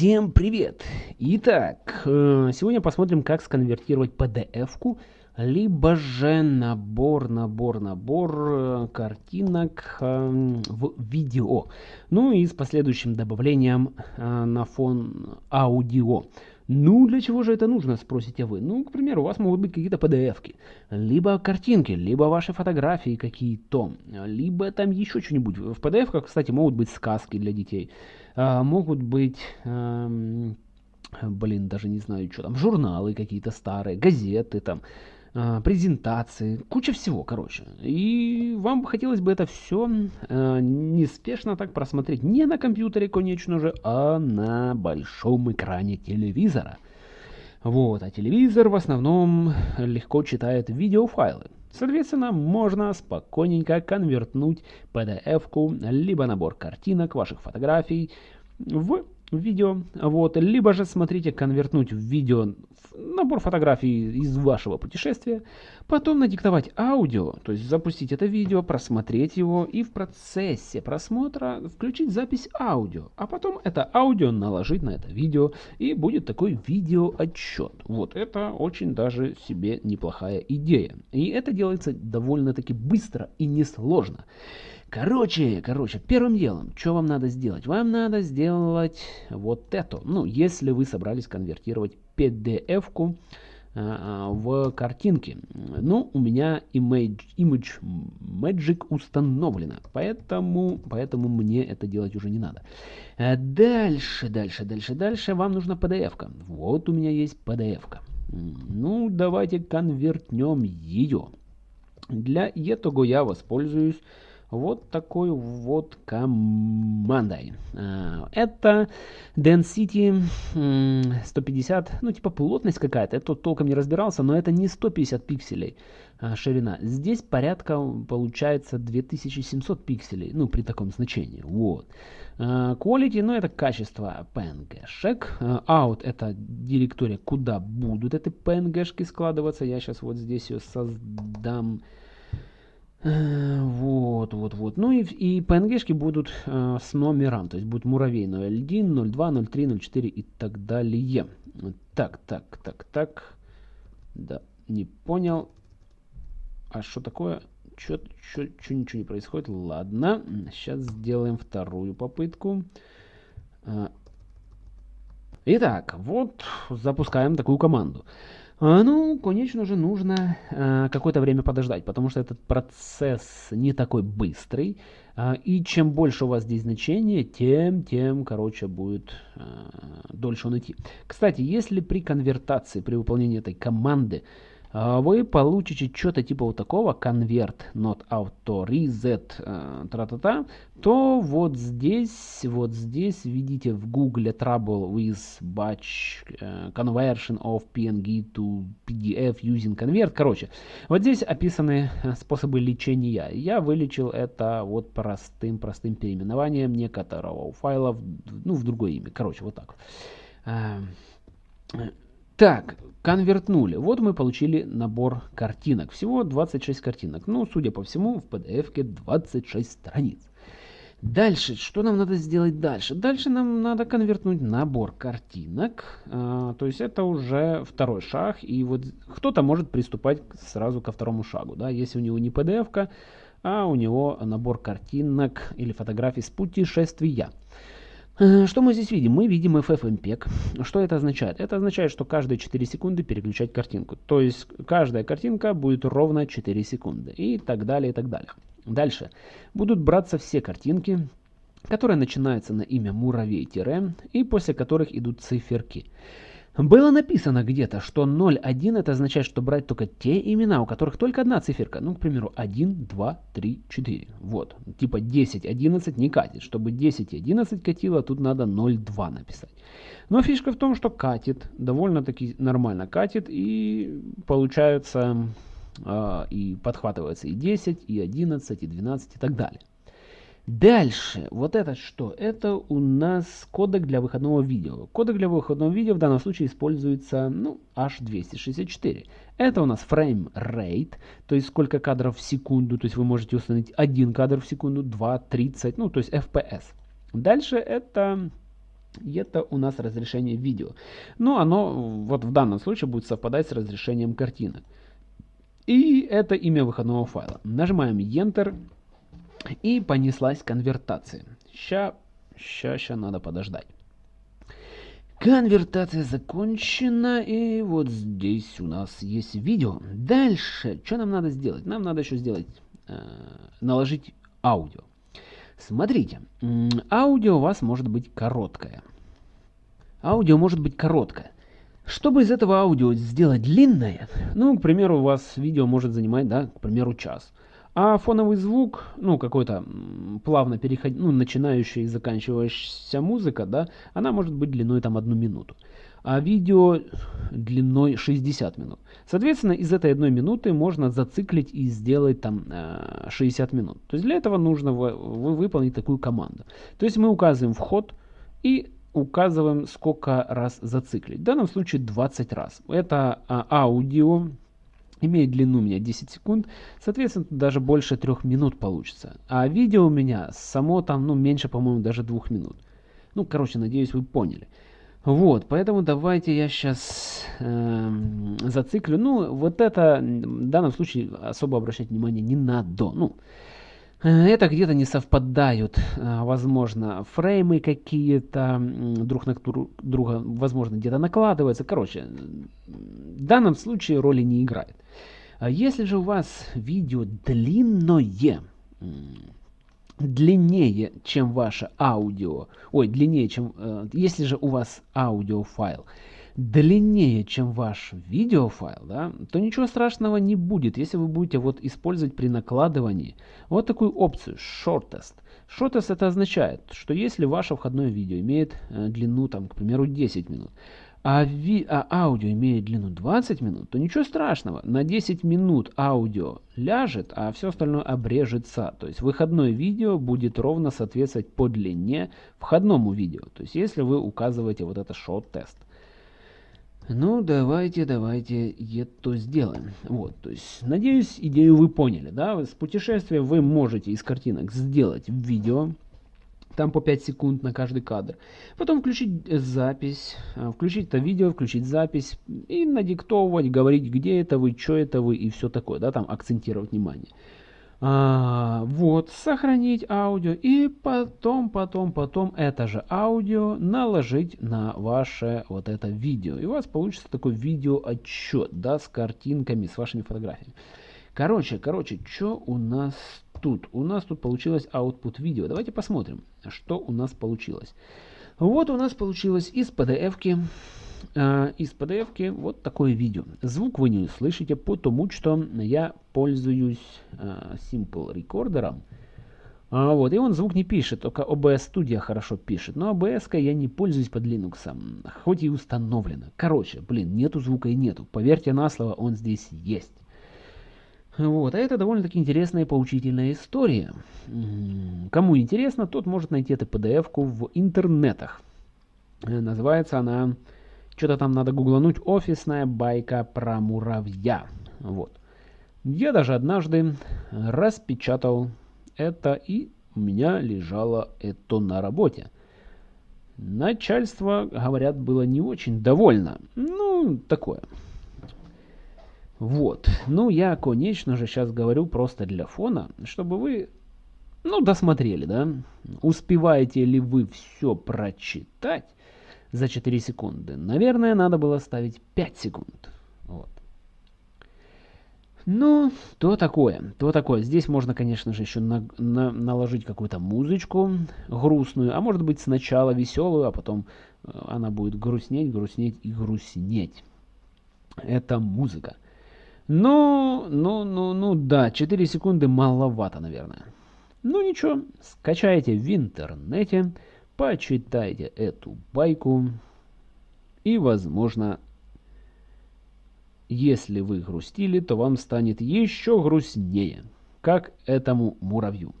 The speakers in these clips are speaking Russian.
Всем привет! Итак, э, сегодня посмотрим, как сконвертировать PDF-ку, либо же набор, набор, набор э, картинок э, в видео. Ну и с последующим добавлением на фон аудио. Ну, для чего же это нужно, спросите вы? Ну, к примеру, у вас могут быть какие-то PDF-ки, либо картинки, либо ваши фотографии какие-то, либо там еще что-нибудь. В PDF-ках, кстати, могут быть сказки для детей, а, могут быть... Эм, блин, даже не знаю, что там, журналы какие-то старые, газеты там, презентации, куча всего, короче. И вам хотелось бы это все э, неспешно так просмотреть не на компьютере, конечно же, а на большом экране телевизора. Вот, а телевизор в основном легко читает видеофайлы. Соответственно, можно спокойненько конвертнуть PDF-ку, либо набор картинок, ваших фотографий в видео, вот, либо же смотрите конвертнуть в видео набор фотографий из вашего путешествия, потом надиктовать аудио, то есть запустить это видео, просмотреть его и в процессе просмотра включить запись аудио, а потом это аудио наложить на это видео и будет такой видеоотчет. Вот это очень даже себе неплохая идея. И это делается довольно-таки быстро и несложно. Короче, короче, первым делом, что вам надо сделать? Вам надо сделать вот это. Ну, если вы собрались конвертировать PDF-ку а, а, в картинки. Ну, у меня Image, Image Magic установлена, поэтому, поэтому мне это делать уже не надо. А дальше, дальше, дальше, дальше вам нужна PDF-ка. Вот у меня есть PDF-ка. Ну, давайте конвертнем ее. Для этого я воспользуюсь вот такой вот командой. А, это Density 150, ну типа плотность какая-то, тут толком не разбирался, но это не 150 пикселей а, ширина. Здесь порядка получается 2700 пикселей, ну при таком значении, вот. А, quality, ну это качество PNG-шек. Out это директория, куда будут эти PNG-шки складываться. Я сейчас вот здесь ее создам. Э, вот, вот, вот. Ну и, и PNG-шки будут э, с номером, то есть будет муравей 01, 02, 03, 04 и так далее. Так, так, так, так. Да, не понял. А что такое? Что ничего не происходит? Ладно, сейчас сделаем вторую попытку. Э, итак, вот запускаем такую команду. А, ну, конечно же, нужно э, какое-то время подождать, потому что этот процесс не такой быстрый. Э, и чем больше у вас здесь значение, тем, тем, короче, будет э, дольше он идти. Кстати, если при конвертации, при выполнении этой команды вы получите что-то типа вот такого, convert not auto reset, э, тра-та-та, то вот здесь, вот здесь видите в Google trouble with batch uh, conversion of PNG to PDF using convert. Короче, вот здесь описаны э, способы лечения. Я вылечил это вот простым-простым переименованием некоторого файла ну, в другое имя. Короче, вот так. Так, конвертнули. Вот мы получили набор картинок. Всего 26 картинок. Ну, судя по всему, в PDF-ке 26 страниц. Дальше, что нам надо сделать дальше? Дальше нам надо конвертнуть набор картинок. А, то есть это уже второй шаг. И вот кто-то может приступать сразу ко второму шагу. Да? Если у него не PDF-ка, а у него набор картинок или фотографий с путешествия. Что мы здесь видим? Мы видим FFmpeg. Что это означает? Это означает, что каждые 4 секунды переключать картинку. То есть каждая картинка будет ровно 4 секунды. И так далее, и так далее. Дальше. Будут браться все картинки, которые начинаются на имя муравей-тире и после которых идут циферки. Было написано где-то, что 0,1 это означает, что брать только те имена, у которых только одна циферка. Ну, к примеру, 1, 2, 3, 4. Вот. Типа 10, 11 не катит. Чтобы 10 и 11 катило, тут надо 0,2 написать. Но фишка в том, что катит. Довольно-таки нормально катит. И получается э, и подхватывается и 10, и 11, и 12 и так далее. Дальше, вот это что? Это у нас кодек для выходного видео. Кодек для выходного видео в данном случае используется ну, H264. Это у нас frame rate, то есть сколько кадров в секунду, то есть вы можете установить один кадр в секунду, 2, 30, ну то есть FPS. Дальше это это у нас разрешение видео. Но оно вот в данном случае будет совпадать с разрешением картинок. И это имя выходного файла. Нажимаем Enter и понеслась конвертация. Ща, ща, ща надо подождать. Конвертация закончена, и вот здесь у нас есть видео. Дальше, что нам надо сделать? Нам надо еще сделать, э, наложить аудио. Смотрите, аудио у вас может быть короткое. Аудио может быть короткое. Чтобы из этого аудио сделать длинное, ну, к примеру, у вас видео может занимать, да, к примеру, час. А фоновый звук, ну, какой-то плавно переход... ну, начинающая и заканчивающаяся музыка, да, она может быть длиной там одну минуту. А видео длиной 60 минут. Соответственно, из этой одной минуты можно зациклить и сделать там 60 э, минут. То есть для этого нужно вы, вы выполнить такую команду. То есть мы указываем вход и указываем, сколько раз зациклить. В данном случае 20 раз. Это а, аудио имеет длину у меня 10 секунд, соответственно, даже больше 3 минут получится. А видео у меня само там, ну, меньше, по-моему, даже 2 минут. Ну, короче, надеюсь, вы поняли. Вот, поэтому давайте я сейчас э, зациклю. Ну, вот это в данном случае особо обращать внимание не надо. Ну, это где-то не совпадают, э, возможно, фреймы какие-то друг на друга, возможно, где-то накладываются. Короче, в данном случае роли не играет. А если же у вас видео длинное, длиннее, чем ваше аудио, ой, длиннее, чем, э, если же у вас аудиофайл, длиннее, чем ваш видеофайл, да, то ничего страшного не будет, если вы будете вот использовать при накладывании вот такую опцию Shortest. Shortest это означает, что если ваше входное видео имеет э, длину, там, к примеру, 10 минут, а, ви, а аудио имеет длину 20 минут, то ничего страшного. На 10 минут аудио ляжет, а все остальное обрежется. То есть выходное видео будет ровно соответствовать по длине входному видео. То есть если вы указываете вот это short-тест. Ну, давайте, давайте это сделаем. Вот, то есть, надеюсь, идею вы поняли, да? С путешествия вы можете из картинок сделать видео, там по 5 секунд на каждый кадр. Потом включить запись, а, включить это видео, включить запись и надиктовывать, говорить, где это вы, что это вы и все такое, да, там акцентировать внимание. А, вот, сохранить аудио и потом, потом, потом это же аудио наложить на ваше вот это видео. И у вас получится такой видеоотчет, да, с картинками, с вашими фотографиями. Короче, короче, что у нас тут? У нас тут получилось output видео. Давайте посмотрим, что у нас получилось. Вот у нас получилось из PDF-ки э, из PDF вот такое видео. Звук вы не услышите, потому что я пользуюсь э, Simple Recorder. А, вот, и он звук не пишет, только OBS Studio хорошо пишет. Но OBS я не пользуюсь под Linux, хоть и установлено. Короче, блин, нету звука и нету. Поверьте на слово, он здесь есть. Вот, а это довольно-таки интересная и поучительная история. Кому интересно, тот может найти эту PDF-ку в интернетах. Э, называется она что-то там надо гуглануть. Офисная байка про муравья. Вот. Я даже однажды распечатал это, и у меня лежало это на работе. Начальство, говорят, было не очень довольно. Ну, такое. Вот. Ну, я, конечно же, сейчас говорю просто для фона, чтобы вы, ну, досмотрели, да? Успеваете ли вы все прочитать? За 4 секунды. Наверное, надо было ставить 5 секунд. Вот. Ну, то такое, то такое. Здесь можно, конечно же, еще на, на, наложить какую-то музычку грустную, а может быть сначала веселую, а потом э, она будет грустнеть, грустнеть и грустнеть. Это музыка. Ну, ну, ну, ну, да, 4 секунды маловато, наверное. Ну ничего, скачайте в интернете почитайте эту байку. И, возможно, если вы грустили, то вам станет еще грустнее, как этому муравью.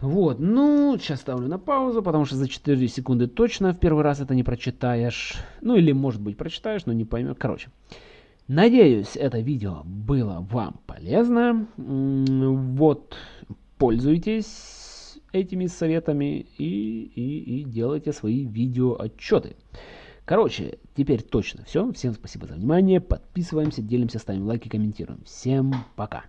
Вот, ну, сейчас ставлю на паузу, потому что за 4 секунды точно в первый раз это не прочитаешь. Ну, или, может быть, прочитаешь, но не поймешь. Короче, надеюсь, это видео было вам полезно. Вот, пользуйтесь этими советами и, и, и делайте свои видеоотчеты. Короче, теперь точно все. Всем спасибо за внимание. Подписываемся, делимся, ставим лайки, комментируем. Всем пока.